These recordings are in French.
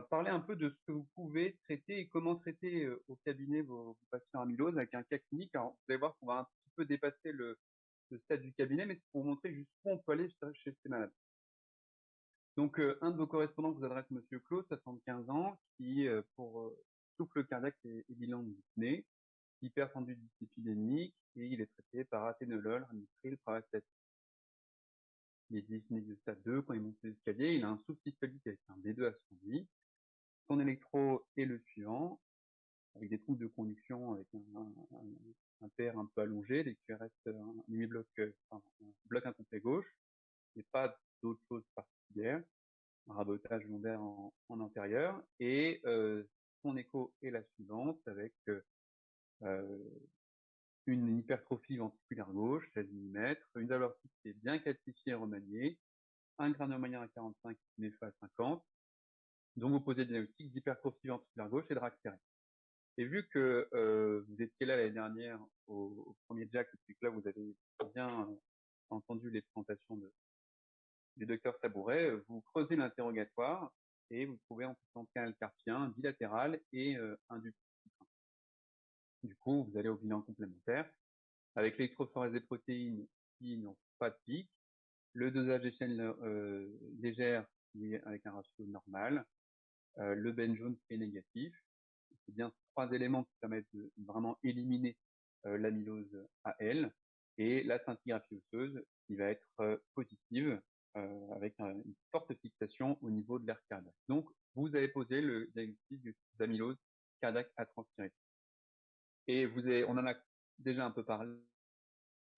va parler un peu de ce que vous pouvez traiter et comment traiter au cabinet vos, patients amylose avec un cas clinique. Alors, vous allez voir qu'on va un petit peu dépasser le, stade du cabinet, mais c'est pour vous montrer jusqu'où on peut aller chez ces malades. Donc, un de vos correspondants vous adresse Monsieur Claude, 75 ans, qui, pour souffle cardiaque et, et bilan dyspnée, hypertendue épidémique, et il est traité par athénolol, ramipril, pravastatin. Il est dyspnée de stade 2 quand il monte l'escalier, il a un sous-systolique avec un B2 à son lit. Son électro est le suivant, avec des troubles de conduction avec un, un, père un peu allongé, des QRS, un demi-bloc, enfin, un bloc incomplet gauche, et pas d'autres choses particulières, un rabotage lombaire en, antérieur, et euh, son écho est la suivante, avec euh, une hypertrophie ventriculaire gauche, 16 mm, une valeur qui est bien calcifiée et remaniée, un grain à 45, une à 50, donc vous posez le diagnostic d'hypertrophie ventriculaire gauche et de ractéré. Et vu que euh, vous étiez là l'année dernière au, premier Jack, et que là vous avez bien euh, entendu les présentations de, du docteur Sabouret, vous creusez l'interrogatoire et vous trouvez en canal carpien bilatéral et euh, un duplice. Du coup, vous allez au bilan complémentaire avec l'électrophorèse des protéines qui n'ont pas de pic, le dosage des chaînes euh, légères avec un ratio normal, euh, le Ben jaune est négatif. C'est bien trois éléments qui permettent de vraiment éliminer euh, l'amylose AL et la scintigraphie osseuse qui va être euh, positive euh, avec une forte fixation au niveau de l'air cardiaque. Donc, vous avez posé le diagnostic d'amylose cardiaque à transpirer. Et vous avez, on en a déjà un peu parlé.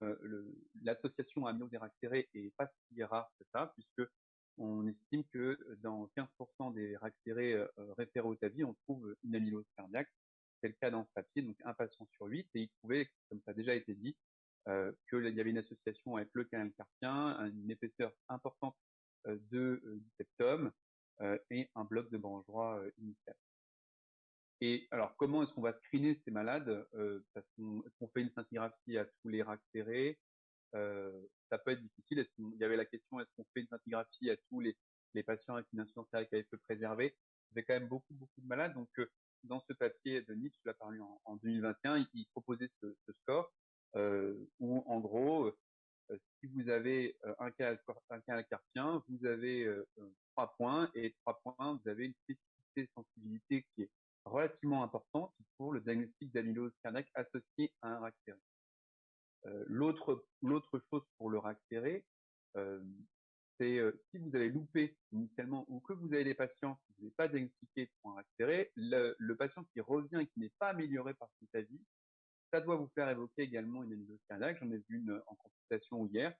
Euh, L'association ractéré est pas si rare que ça, puisque on estime que dans 15% des ractérés euh, référés au TAVI, on trouve une amylose cardiaque. C'est le cas dans ce papier, donc un patient sur 8, et il trouvait, comme ça a déjà été dit, qu'il y avait une association avec le canal carpien, une épaisseur importante de, du septum et un bloc de euh, initial. Et alors, comment est-ce qu'on va screener ces malades Parce qu'on fait une scintigraphie à tous les euh, Ça peut être difficile. Est-ce qu'il y avait la question est-ce qu'on fait une scintigraphie à tous les, patients avec une insuffisance cardiaque peu préservée avait quand même beaucoup, beaucoup de malades. Donc, euh, dans ce papier de Nietzsche, je l'ai paru en, en 2021, il, proposait ce, score euh, où, en gros, euh, si vous avez euh, un cas, un cas carpien, vous avez euh, trois points et trois points, vous avez une spécificité sensibilité qui est relativement importante pour le diagnostic d'amylose cardiaque associé à un ractéré. Euh, l'autre chose pour le ractéré, euh, c'est euh, si vous avez loupé initialement ou que vous avez des patients qui n'avez pas diagnostiqué pour un ractéré, le, patient qui revient et qui n'est pas amélioré par cet avis, ça doit vous faire évoquer également une amylose cardiaque. J'en ai vu une en consultation hier,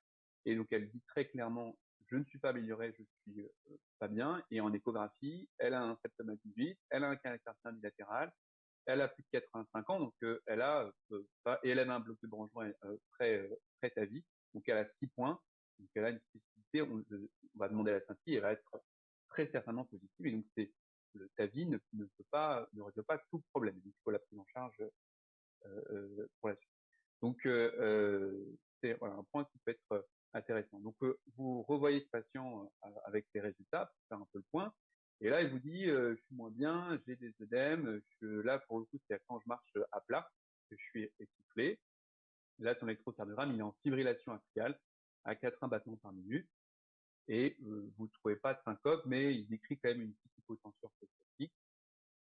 et donc elle dit très clairement je ne suis pas amélioré, je suis euh, pas bien. Et en échographie, elle a un septum à 18, elle a un carpien bilatéral, elle a plus de 85 ans, donc euh, elle a euh, et elle a un bloc de branche euh, très très vie, donc elle a 6 points, donc elle a une spécificité. On, on va demander à la scintille, elle va être très certainement positive, et donc c'est le TAVI ne, ne peut pas ne résout pas tout problème. Donc, il faut la prise en charge euh, pour la suite. Donc c'est un point qui peut être intéressant. Donc, euh, vous revoyez ce patient euh, avec les résultats pour faire un peu le point. Et là, il vous dit, euh, je suis moins bien, j'ai des œdèmes. Là, pour le coup, c'est quand je marche à plat que je suis essoufflé. Là, son électrocardiogramme, il est en fibrillation axiale à 80 battements par minute. Et vous ne trouvez pas de syncope, mais il décrit quand même une petite hypotension orthostatique.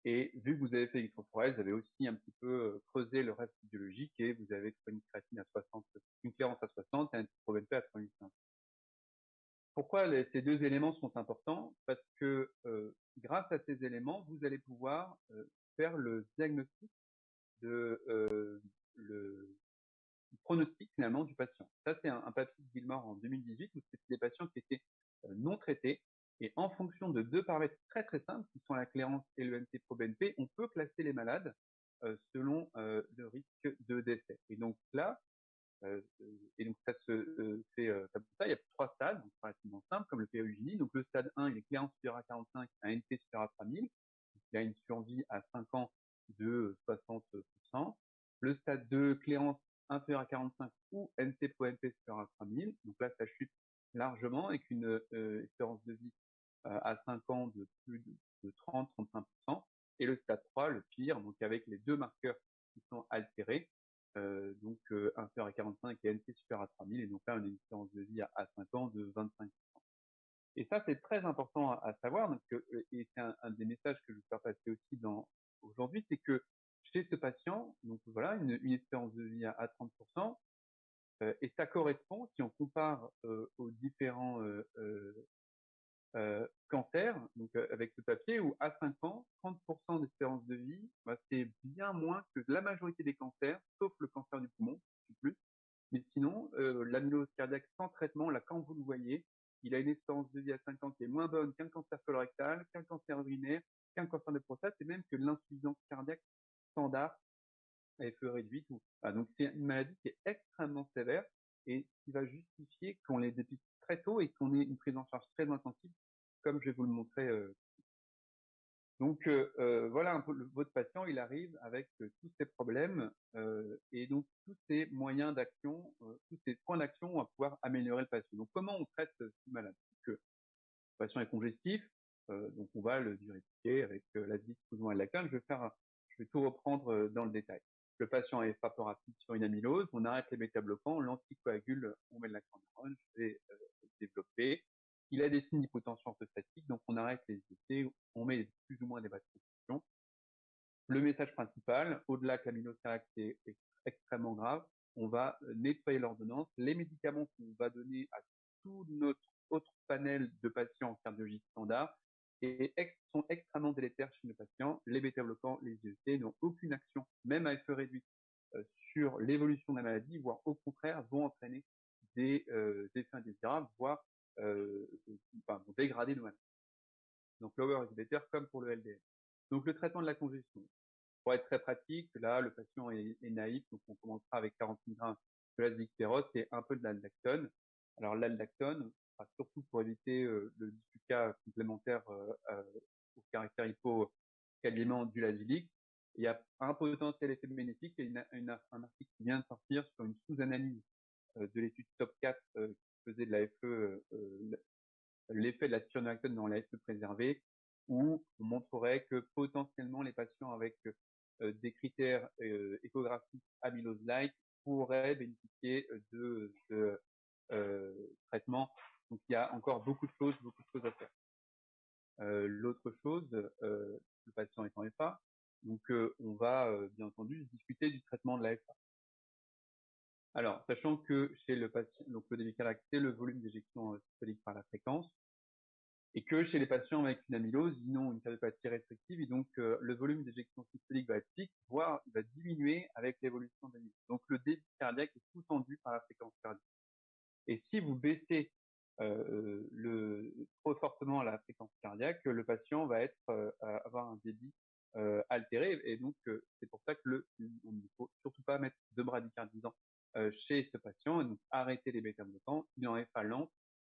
Et vu que vous avez fait l'électrophorèse, vous avez aussi un petit peu creusé le reste biologique et vous avez trouvé une créatine à 60, une clairance à 60 et un ProBNP à 3500. Pourquoi ces deux éléments sont importants? Parce que euh, grâce à ces éléments, vous allez pouvoir euh, faire le diagnostic de euh, le pronostic finalement du patient. Ça, c'est un, papier de Gilmore en 2018 où c'était des patients qui étaient non traités et en fonction de deux paramètres très très simples, qui sont la clairance et le NT-proBNP, on peut classer les malades selon le risque de décès. Et donc là, et donc ça se fait comme ça, il y a trois stades, donc relativement comme le PEUGINI. Donc le stade 1, il est clairance supérieure à 45, un NT supérieur à 3000. Il a une survie à 5 ans de 60%. Le stade 2, clairance inférieure à 45 ou NT-proNP supérieur à 3000. Donc là, ça chute largement avec une euh, espérance de vie euh, à 5 ans de plus de, de 30-35%, et le stade 3, le pire, donc avec les deux marqueurs qui sont altérés, euh, donc euh, inférieur à 45 et NC supérieur à 3000, et donc là on a une espérance de vie à, à 5 ans de 25%. Et ça c'est très important à, savoir, euh, et c'est un, des messages que je veux faire passer aussi dans aujourd'hui, c'est que chez ce patient, donc voilà, une, espérance de vie à, à 30%, euh, et ça correspond, si on compare euh, aux différents euh, euh, cancer, donc avec ce papier, où à 5 ans, 30% d'espérance de vie, bah, c'est bien moins que la majorité des cancers, sauf le cancer du poumon, plus. Mais sinon, l'amylose cardiaque sans traitement, là, quand vous le voyez, il a une espérance de vie à 5 ans qui est moins bonne qu'un cancer colorectal, qu'un cancer urinaire, qu'un cancer de prostate, et même que l'insuffisance cardiaque standard à FE réduite. Ou... Ah, donc c'est une maladie qui est extrêmement sévère et qui va justifier qu'on les dépiste très tôt et qu'on ait une prise en charge très intensive, comme je vais vous le montrer. Euh. Donc euh, euh, voilà votre patient, il arrive avec euh, tous ces problèmes euh, et donc tous ces moyens d'action, euh, tous ces points d'action vont pouvoir améliorer le patient. Donc comment on traite ce malade? Le patient est congestif, donc on va le diurétiquer avec la ou à la canne. Je vais faire, je vais tout reprendre dans le détail. Le patient est rapide sur une amylose, on arrête les bêta-bloquants, l'anticoagule, on met de la je vais développer. Il a des signes d'hypotension orthostatique, donc on arrête les essais, on met plus ou moins des vaccinations. Le message principal, au-delà que cardiaque est, extrêmement grave, on va euh, nettoyer l'ordonnance. Les médicaments qu'on va donner à tout notre autre panel de patients en cardiologie standard sont extrêmement délétères chez nos patients. Les bêta-bloquants, les IEC n'ont aucune action, même à effet réduit, euh, sur l'évolution de la maladie, voire au contraire vont entraîner des euh, effets indésirables, voire euh, enfin, vont. Donc lower inhibitor comme pour le LDL. Donc le traitement de la congestion. Pour être très pratique, là le patient est, naïf, donc on commencera avec 40 mg de l'azicpérose et un peu de l'aldactone. Alors l'aldactone, surtout pour éviter euh, le cas complémentaire euh, euh, au caractère hypocaliment du lazilique. Il y a un potentiel effet bénéfique et une, une, un article qui vient de sortir sur une sous-analyse de l'étude top 4 qui faisait de la FE, l'effet de la spironolactone dans la FE préservée, où on montrerait que potentiellement les patients avec des critères échographiques amylose-like pourraient bénéficier de ce traitement donc il y a encore beaucoup de choses, beaucoup de choses à faire. Euh, L'autre chose, euh, le patient étant FA, donc euh, on va euh, bien entendu discuter du traitement de la FA. Alors, sachant que chez le patient, donc le débit c'est le volume d'éjection systolique par la fréquence, et que chez les patients avec une amylose, ils ont une cardiopathie restrictive, et donc euh, le volume d'éjection systolique va être fixe, voire va diminuer avec l'évolution de l'amylose. Donc le débit cardiaque est sous-tendu par la fréquence cardiaque. Et si vous baissez euh, trop fortement la fréquence cardiaque, le patient va être euh, avoir un débit euh, altéré. Et donc, euh, c'est pour ça que le, ne faut surtout pas mettre de bradicardisant euh, chez ce patient. Et donc, les bêta-bloquants. Il en est pas lent.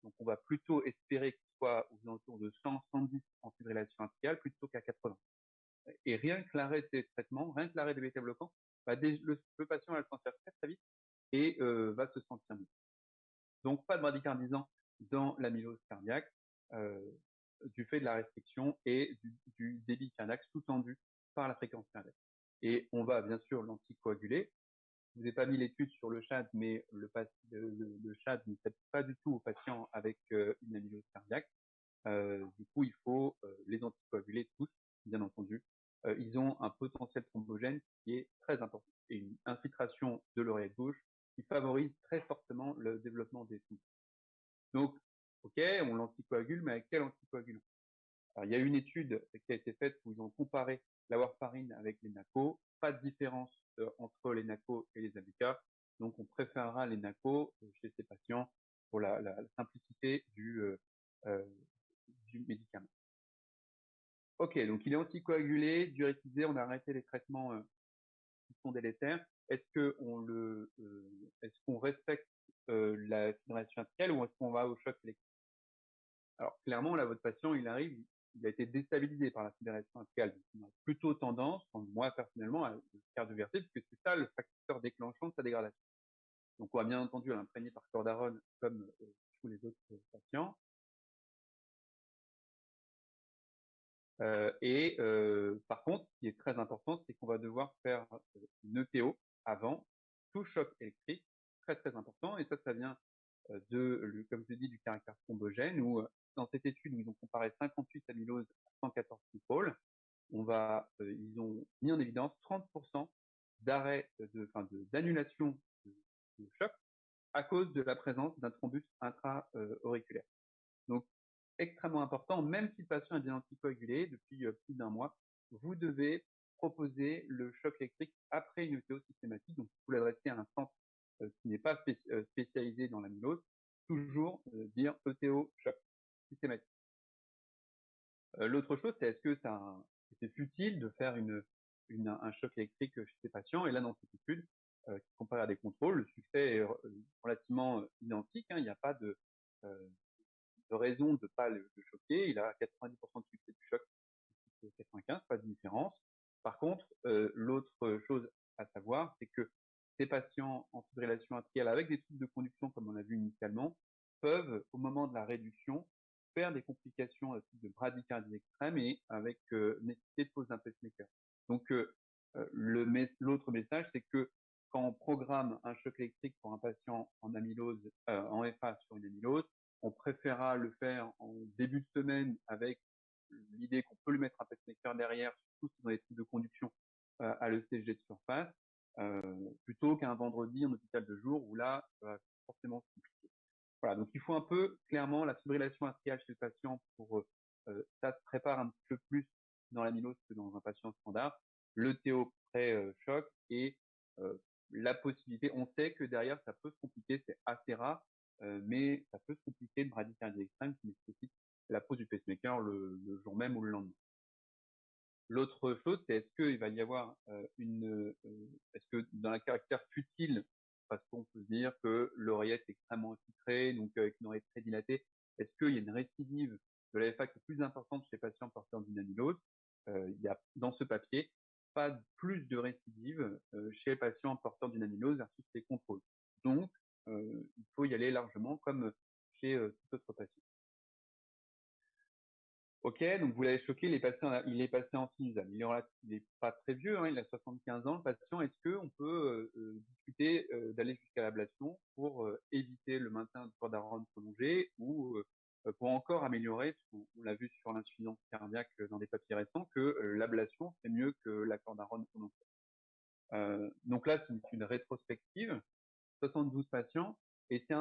Donc, on va plutôt espérer qu'il soit aux alentours de 100, 110 en fibrillation atriale plutôt qu'à 80. Et rien que l'arrêt de ces traitements, rien que l'arrêt des bêta-bloquants, bah, le, patient va le sentir très très vite et euh, va se sentir mieux. Donc, pas de bradicardisant dans l'amylose cardiaque euh, du fait de la restriction et du, du débit cardiaque sous-tendu par la fréquence cardiaque. Et on va bien sûr l'anticoaguler. Je vous ai pas mis l'étude sur le CHAD, mais le, le, CHAD ne s'applique pas du tout aux patients avec euh, une amylose cardiaque. Euh, du coup, il faut euh, les anticoaguler tous, bien entendu. Ils ont un potentiel thrombogène qui est très important et une infiltration de l'oreille gauche qui favorise très fortement le développement des thromboses. Donc, ok, on l'anticoagule, mais avec quel anticoagulant? Il y a une étude qui a été faite où ils ont comparé la warfarine avec les NACO. Pas de différence entre les NACO et les ABK. Donc, on préférera les NACO euh, chez ces patients pour la, simplicité du, euh, euh, du médicament. Ok, donc il est anticoagulé, diurétisé, on a arrêté les traitements euh, qui sont délétères. Est-ce qu'on euh, est-ce respecte euh, la fibrillation atriale ou est-ce qu'on va au choc électrique? Alors clairement, là, votre patient, il arrive, il a été déstabilisé par la atriale. Donc, on a plutôt tendance, moi personnellement, à le cardioverser, puisque c'est ça le facteur déclenchant de sa dégradation. Donc on va bien entendu l'imprégner par cordarone comme euh, tous les autres patients. et par contre, ce qui est très important, c'est qu'on va devoir faire une ETO avant tout choc électrique, très très important. Et ça, ça vient de, comme je dis, du caractère thrombogène, où dans cette étude où ils ont comparé 58 amyloses à 114 contrôles, on va, ils ont mis en évidence 30% d'arrêt, de, enfin, d'annulation de, choc à cause de la présence d'un thrombus intra-auriculaire. Donc, extrêmement important, même si le patient est bien anticoagulé depuis plus d'un mois, vous devez proposer le choc électrique après une ETO systématique. Donc, vous l'adressez à un centre qui n'est pas spécialisé dans l'amylose, toujours dire ETO choc systématique. L'autre chose, c'est est-ce que c'est futile de faire une, un choc électrique chez ces patients? Et là, dans cette étude, euh, qui compare à des contrôles, le succès est relativement identique. Hein, il n'y a pas de, euh, de raison de ne pas le, choquer. Il a 90% de succès du choc, 95, pas de différence. Par contre, euh, l'autre chose à savoir, c'est que ces patients en fibrillation atriale avec des troubles de conduction, comme on l'a vu initialement, peuvent, au moment de la réduction, faire des complications à type de bradycardie extrême et avec euh, nécessité de pose d'un pacemaker. Donc, euh, l'autre message, c'est que quand on programme un choc électrique pour un patient en amylose, euh, en FA sur une amylose, on préférera le faire en début de semaine avec l'idée qu'on peut lui mettre un pacemaker derrière, surtout si dans les troubles de conduction euh, à l'ECG de surface, euh, plutôt qu'un vendredi en hôpital de jour où là, ça va forcément se compliquer. Voilà, donc il faut un peu clairement la fibrillation atriale chez le patient pour euh, ça se prépare un petit peu plus dans l'amylose que dans un patient standard. Le théo pré-choc et euh, la possibilité, on sait que derrière ça peut se compliquer, c'est assez rare, euh, mais ça peut se compliquer de bradycardie extrême qui nécessite la pose du pacemaker le jour même ou le lendemain. L'autre chose, c'est est-ce qu'il va y avoir euh, une, euh, est-ce que dans la caractère futile, parce qu'on peut dire que l'oreillette est extrêmement infiltrée, donc avec une oreillette très dilatée, est-ce qu'il y a une récidive de la FA qui est plus importante chez les patients porteurs d'une amylose euh, Il y a dans ce papier pas plus de récidive euh, chez les patients porteurs d'une amylose versus les contrôles. Donc, euh, il faut y aller largement comme chez euh, tout autre patient. Ok, donc vous l'avez choqué, il est passé en, il est en sinusal. Il n'est pas très vieux, hein, il a 75 ans, le patient. Est-ce qu'on peut euh, discuter euh, d'aller jusqu'à l'ablation pour euh, éviter le maintien du corps d'Aaron prolongé ou pour encore améliorer, on, l'a vu sur l'insuffisance cardiaque dans des papiers récents, que l'ablation c'est mieux que la corde d'Aaron prolongée. donc là, c'est une rétrospective, 72 patients, et c'est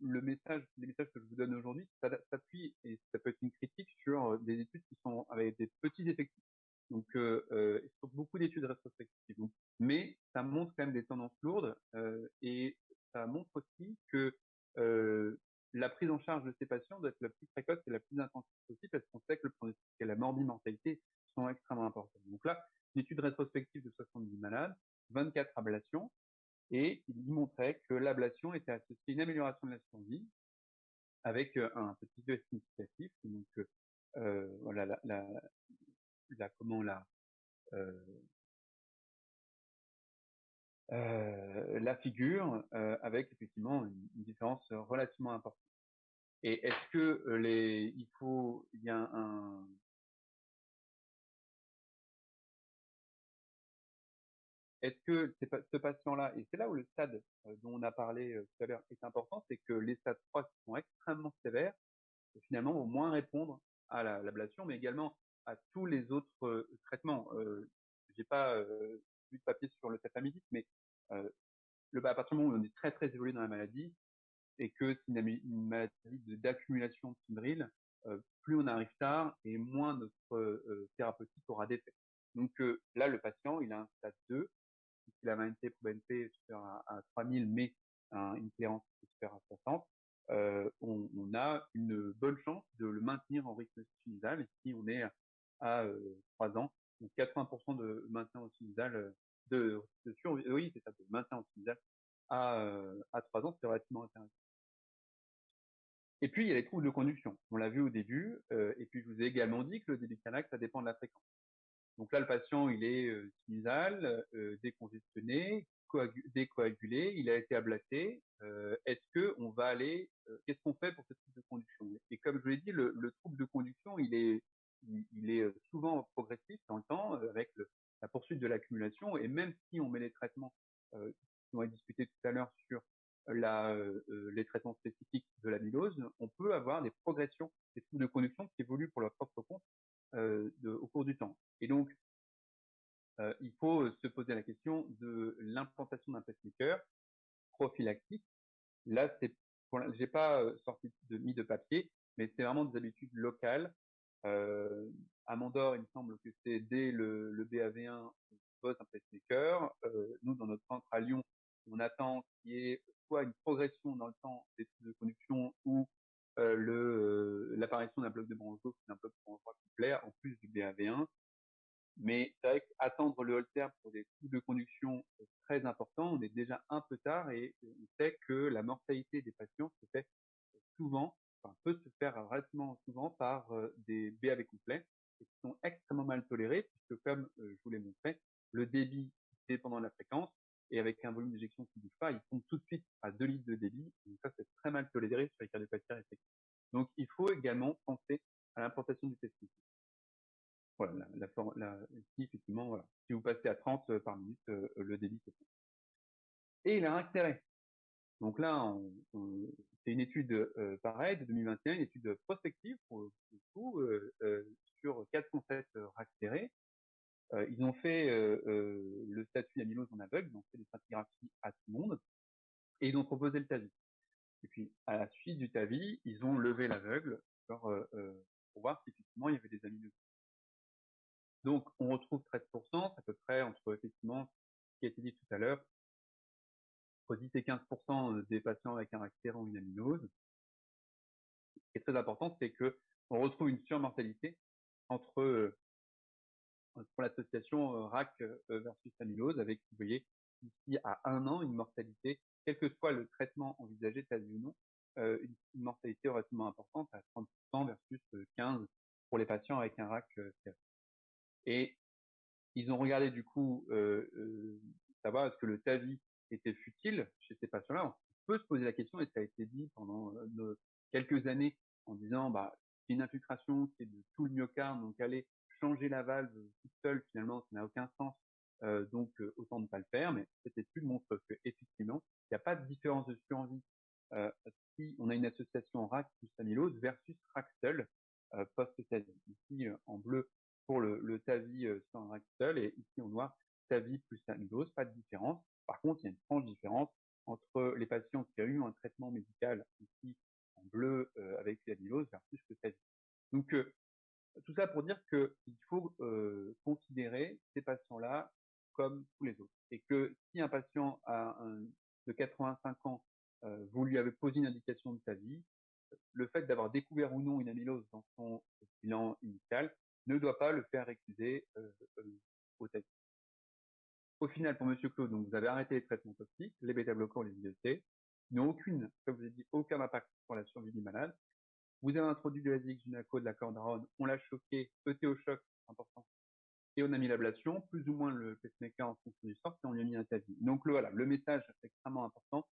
le message, les que je vous donne aujourd'hui, ça s'appuie et ça peut être une critique sur des études qui sont avec des petits effectifs. Donc, euh, euh, beaucoup d'études rétrospectives. Mais ça montre quand même des tendances lourdes euh, et ça montre aussi que euh, la prise en charge de ces patients doit être la plus précoce et la plus intensive possible parce qu'on sait que le pronostic et la morbimortalité sont extrêmement importants. Donc là, une étude rétrospective de 70 malades, 24 ablations, et il montrait que l'ablation était associée à une amélioration de la survie avec euh, un petit peu significatif. Donc euh, voilà la, la, comment la euh, euh, la figure euh, avec effectivement une, une, différence relativement importante. Et est-ce que les il faut il y a un Est-ce que ce patient-là, et c'est là où le stade dont on a parlé tout à l'heure est important, c'est que les stades 3 qui sont extrêmement sévères, finalement, vont moins répondre à l'ablation, mais également à tous les autres traitements. Euh, J'ai pas euh, vu de papier sur le tafamidis, mais euh, le, à partir du moment où on est très très évolué dans la maladie et que c'est une, maladie d'accumulation de fibrille, euh, plus on arrive tard et moins notre thérapeutique aura d'effet. Donc là, le patient, il a un stade 2, si la MNT pour BNP supérieure à, à 3000, mais un, une clairance supérieure à 60, euh, on, a une bonne chance de le maintenir en rythme sinusal si on est à euh, 3 ans. Donc 80% de maintien sinusal, euh, de, de euh, oui, c'est ça, de maintien sinusal à, euh, à 3 ans, c'est relativement intéressant. Et puis, il y a les troubles de conduction. On l'a vu au début. Euh, et puis, je vous ai également dit que le débit cardiaque, ça dépend de la fréquence. Donc là, le patient, il est euh, sinusal, euh, décongestionné, décoagulé, il a été ablaté. Euh, Est-ce que on va aller, euh, qu'est-ce qu'on fait pour ce trouble de conduction? Et comme je l'ai dit, le, le, trouble de conduction, il est il, est souvent progressif dans le temps avec la poursuite de l'accumulation. Et même si on met les traitements euh, ont été discutés tout à l'heure sur la, les traitements spécifiques de l'amylose, on peut avoir des progressions, des troubles de conduction qui évoluent pour leur propre compte de, au cours du temps. Et donc, il faut se poser la question de l'implantation d'un pacemaker prophylactique. Là, c'est, j'ai pas sorti de mis de papier, mais c'est vraiment des habitudes locales. Euh, à Mandor, il me semble que c'est dès le, le BAV1, on pose un pacemaker. Euh, nous, dans notre centre à Lyon, on attend qu'il y ait soit une progression dans le temps des de conduction ou euh, l'apparition d'un bloc de branche gauche d'un bloc de branche droite en plus du BAV1. Mais c'est vrai qu'attendre le holter pour des troubles de conduction très importants, on est déjà un peu tard et on sait que la mortalité des patients se fait souvent enfin, peut se faire relativement souvent par euh, des BAV complets et qui sont extrêmement mal tolérés puisque comme euh, je vous l'ai montré, le débit dépendant de la fréquence et avec un volume d'éjection qui ne bouge pas, il tombe tout de suite à 2 litres de débit. Donc ça, c'est très mal toléré sur les cardiopathies réflexives. Donc il faut également penser à l'implantation du testis. Voilà, la, la, la, ici, effectivement, voilà. Si vous passez à 30 euh, par minute, le débit c'est bon. Et il a un intérêt. Donc là, c'est une étude de 2021, une étude prospective pour le coup, euh, euh, sur 407 serrés. Euh, ils ont fait euh, le statut d'amylose en aveugle, ils ont fait des stratigraphies à tout le monde, et ils ont proposé le TAVI. Et puis, à la suite du TAVI, ils ont levé l'aveugle pour voir si effectivement il y avait des amyloses. Donc, on retrouve 13%, à peu près entre effectivement ce qui a été dit tout à l'heure, 10 et 15 des patients avec un accélérant ou une amylose. Ce qui est très important, c'est que on retrouve une surmortalité entre euh, pour l'association euh, RAC euh, versus amylose, avec, vous voyez, ici à une mortalité, quel que soit le traitement envisagé, tas ou non, une, mortalité relativement importante à 30% versus 15% pour les patients avec un RAC Et ils ont regardé du coup savoir est-ce que le TAVI était futile chez ces patients-là. On peut se poser la question, et ça a été dit pendant euh, quelques années, en disant, bah, c'est une infiltration, c'est de tout le myocarde, donc aller changer la valve toute seule, finalement, ça n'a aucun sens. Euh, donc euh, autant ne pas le faire, mais cette étude montre que effectivement, il n'y a pas de différence de survie euh, si on a une association RAC plus amylose versus RAC seul euh, post-TAVI. Ici en bleu pour le, le TAVI sans RAC seul et ici en noir TAVI plus amylose, pas de différence. Par contre, il y a une franche différence entre les patients qui ont eu un traitement médical ici en bleu avec l'amylose versus le TAVI. Donc, tout ça pour dire qu'il faut considérer ces patients-là comme tous les autres. Et que si un patient a de 85 ans, euh, vous lui avez posé une indication de TAVI, le fait d'avoir découvert ou non une amylose dans son bilan initial ne doit pas le faire récuser euh, au TAVI. Au final, pour Monsieur Claude, donc vous avez arrêté les traitements toxiques, les bêta-bloquants, les IEC, n'ont aucune, comme vous avez dit, aucun impact sur la survie du malade. Vous avez introduit de l'ASIX, du de la cordarone, on l'a choqué, ET au choc, et on a mis l'ablation, plus ou moins le pacemaker en fonction du sort, et on lui a mis un TAVI. Donc le, voilà, le message extrêmement important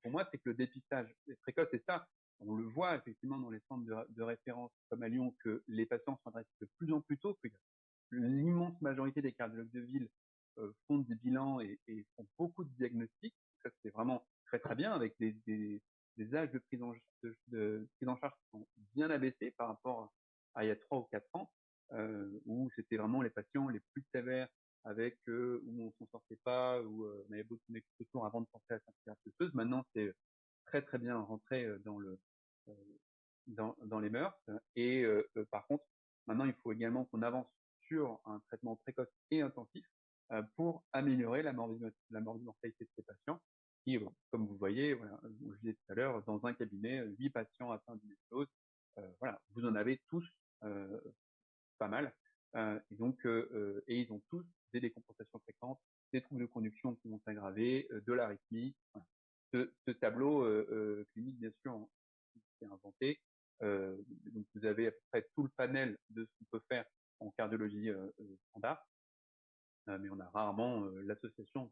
pour moi, c'est que le dépistage est précoce, et ça, on le voit effectivement dans les centres de, référence comme à Lyon, que les patients sont adressés de plus en plus tôt, que l'immense majorité des cardiologues de ville euh, font des bilans et, font beaucoup de diagnostics. Ça, c'est vraiment très très bien avec des, âges de prise, en, charge qui sont bien abaissés par rapport à il y a trois ou quatre ans, euh, où c'était vraiment les patients les plus sévères avec euh, où on s'en sortait pas, où euh, on avait beaucoup de tours avant de penser à osseuse. Maintenant, c'est très très bien rentré euh, dans le euh, dans, les mœurs. Et par contre, maintenant, il faut également qu'on avance sur un traitement précoce et intensif euh, pour améliorer la, la mortalité de ces patients. Qui, comme vous voyez, je disais tout à l'heure, dans un cabinet, 8 patients atteints d'une euh, voilà, vous en avez tous euh, pas mal. Euh, et donc, euh, et ils ont tous des décompensations fréquentes, des troubles de conduction qui vont s'aggraver, de l'arythmie. Ce, tableau clinique, bien sûr, c'est inventé. donc, vous avez à peu près tout le panel de ce qu'on peut faire en cardiologie standard. Euh, mais on a rarement euh, l'association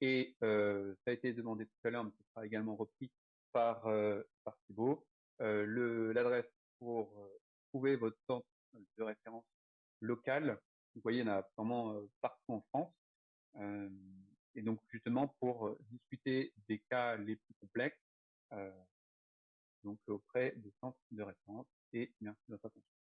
Et euh, ça a été demandé tout à l'heure, mais ce sera également repris par, par Thibault. L'adresse pour trouver votre centre de référence locales. Vous voyez, il y en a vraiment partout en France. et donc justement pour discuter des cas les plus complexes, donc auprès des centres de référence. Et merci de votre attention.